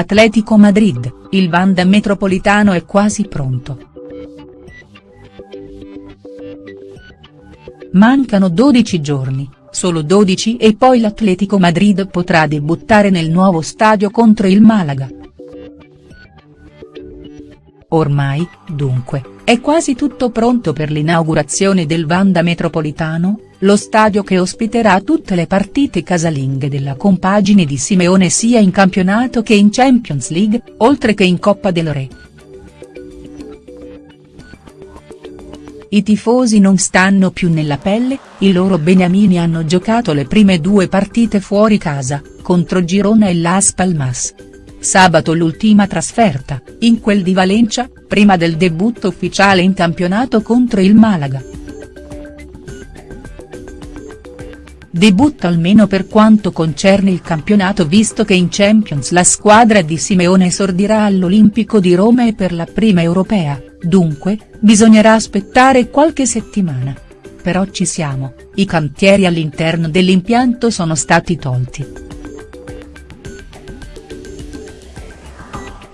Atletico Madrid, il Wanda Metropolitano è quasi pronto. Mancano 12 giorni, solo 12 e poi l'Atletico Madrid potrà debuttare nel nuovo stadio contro il Malaga. Ormai, dunque, è quasi tutto pronto per l'inaugurazione del Wanda Metropolitano, lo stadio che ospiterà tutte le partite casalinghe della compagine di Simeone sia in campionato che in Champions League, oltre che in Coppa del Re. I tifosi non stanno più nella pelle, i loro beniamini hanno giocato le prime due partite fuori casa, contro Girona e Las Palmas. Sabato l'ultima trasferta, in quel di Valencia, prima del debutto ufficiale in campionato contro il Malaga. Debutto almeno per quanto concerne il campionato visto che in Champions la squadra di Simeone esordirà all'Olimpico di Roma e per la prima europea, dunque, bisognerà aspettare qualche settimana. Però ci siamo, i cantieri all'interno dell'impianto sono stati tolti.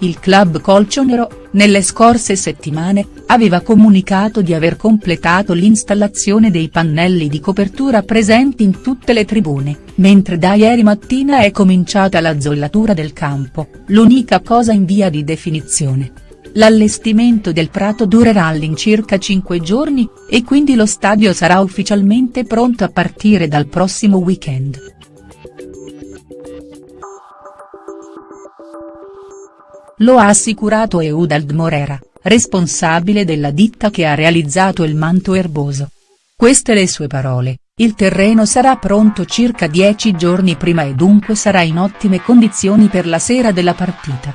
Il club colcionero, nelle scorse settimane, aveva comunicato di aver completato l'installazione dei pannelli di copertura presenti in tutte le tribune, mentre da ieri mattina è cominciata la zollatura del campo, l'unica cosa in via di definizione. L'allestimento del prato durerà all'incirca 5 giorni, e quindi lo stadio sarà ufficialmente pronto a partire dal prossimo weekend. Lo ha assicurato Eudald Morera, responsabile della ditta che ha realizzato il manto erboso. Queste le sue parole, il terreno sarà pronto circa dieci giorni prima e dunque sarà in ottime condizioni per la sera della partita.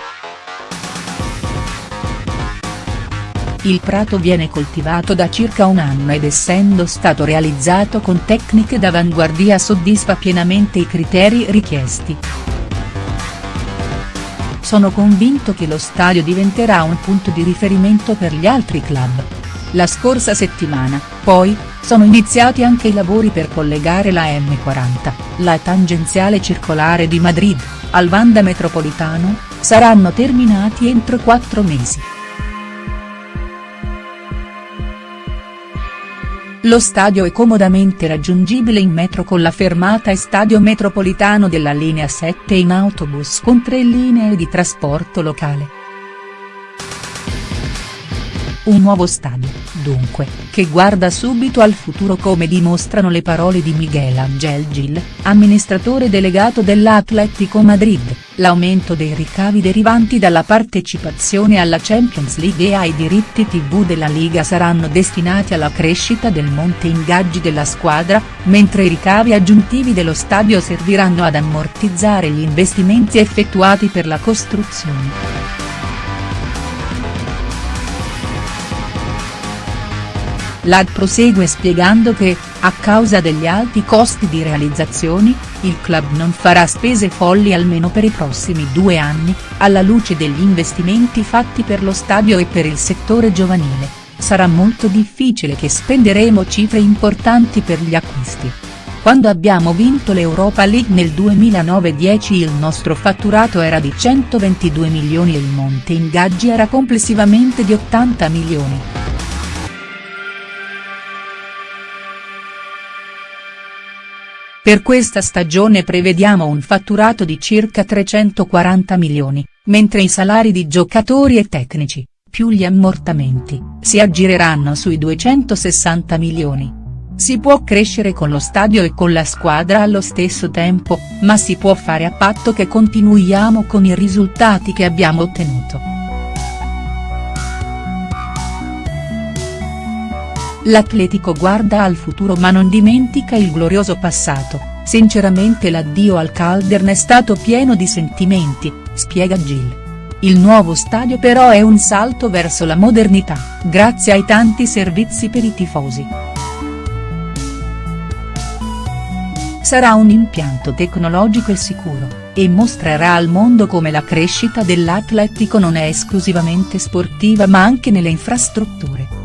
Il prato viene coltivato da circa un anno ed essendo stato realizzato con tecniche d'avanguardia soddisfa pienamente i criteri richiesti. Sono convinto che lo stadio diventerà un punto di riferimento per gli altri club. La scorsa settimana, poi, sono iniziati anche i lavori per collegare la M40, la tangenziale circolare di Madrid, al Vanda Metropolitano, saranno terminati entro quattro mesi. Lo stadio è comodamente raggiungibile in metro con la fermata e stadio metropolitano della linea 7 in autobus con tre linee di trasporto locale. Un nuovo stadio, dunque, che guarda subito al futuro come dimostrano le parole di Miguel Angel Gil, amministratore delegato dell'Atletico Madrid, l'aumento dei ricavi derivanti dalla partecipazione alla Champions League e ai diritti tv della Liga saranno destinati alla crescita del monte ingaggi della squadra, mentre i ricavi aggiuntivi dello stadio serviranno ad ammortizzare gli investimenti effettuati per la costruzione. L'AD prosegue spiegando che, a causa degli alti costi di realizzazioni, il club non farà spese folli almeno per i prossimi due anni, alla luce degli investimenti fatti per lo stadio e per il settore giovanile, sarà molto difficile che spenderemo cifre importanti per gli acquisti. Quando abbiamo vinto l'Europa League nel 2009-10 il nostro fatturato era di 122 milioni e il monte ingaggi era complessivamente di 80 milioni. Per questa stagione prevediamo un fatturato di circa 340 milioni, mentre i salari di giocatori e tecnici, più gli ammortamenti, si aggireranno sui 260 milioni. Si può crescere con lo stadio e con la squadra allo stesso tempo, ma si può fare a patto che continuiamo con i risultati che abbiamo ottenuto. L'Atletico guarda al futuro ma non dimentica il glorioso passato, sinceramente l'addio al Caldern è stato pieno di sentimenti, spiega Gil. Il nuovo stadio però è un salto verso la modernità, grazie ai tanti servizi per i tifosi. Sarà un impianto tecnologico e sicuro, e mostrerà al mondo come la crescita dell'Atletico non è esclusivamente sportiva ma anche nelle infrastrutture.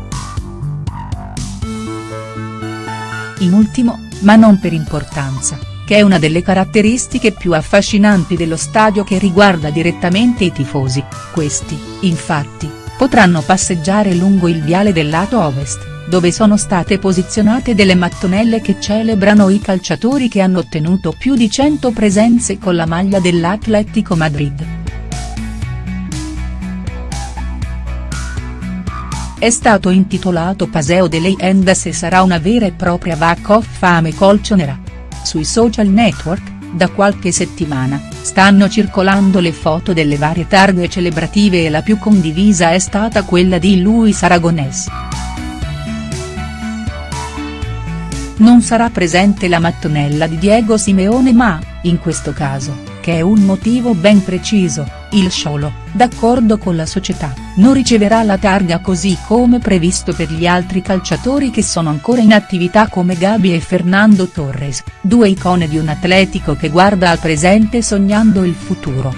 In ultimo, ma non per importanza, che è una delle caratteristiche più affascinanti dello stadio che riguarda direttamente i tifosi, questi, infatti, potranno passeggiare lungo il viale del lato ovest, dove sono state posizionate delle mattonelle che celebrano i calciatori che hanno ottenuto più di 100 presenze con la maglia dell'Atletico Madrid. È stato intitolato Paseo de Leyendas e sarà una vera e propria of Fame colchonera. Sui social network, da qualche settimana, stanno circolando le foto delle varie targhe celebrative e la più condivisa è stata quella di Luis Aragonés. Non sarà presente la mattonella di Diego Simeone ma, in questo caso, che è un motivo ben preciso, il Sciolo, d'accordo con la società, non riceverà la targa così come previsto per gli altri calciatori che sono ancora in attività come Gabi e Fernando Torres, due icone di un atletico che guarda al presente sognando il futuro.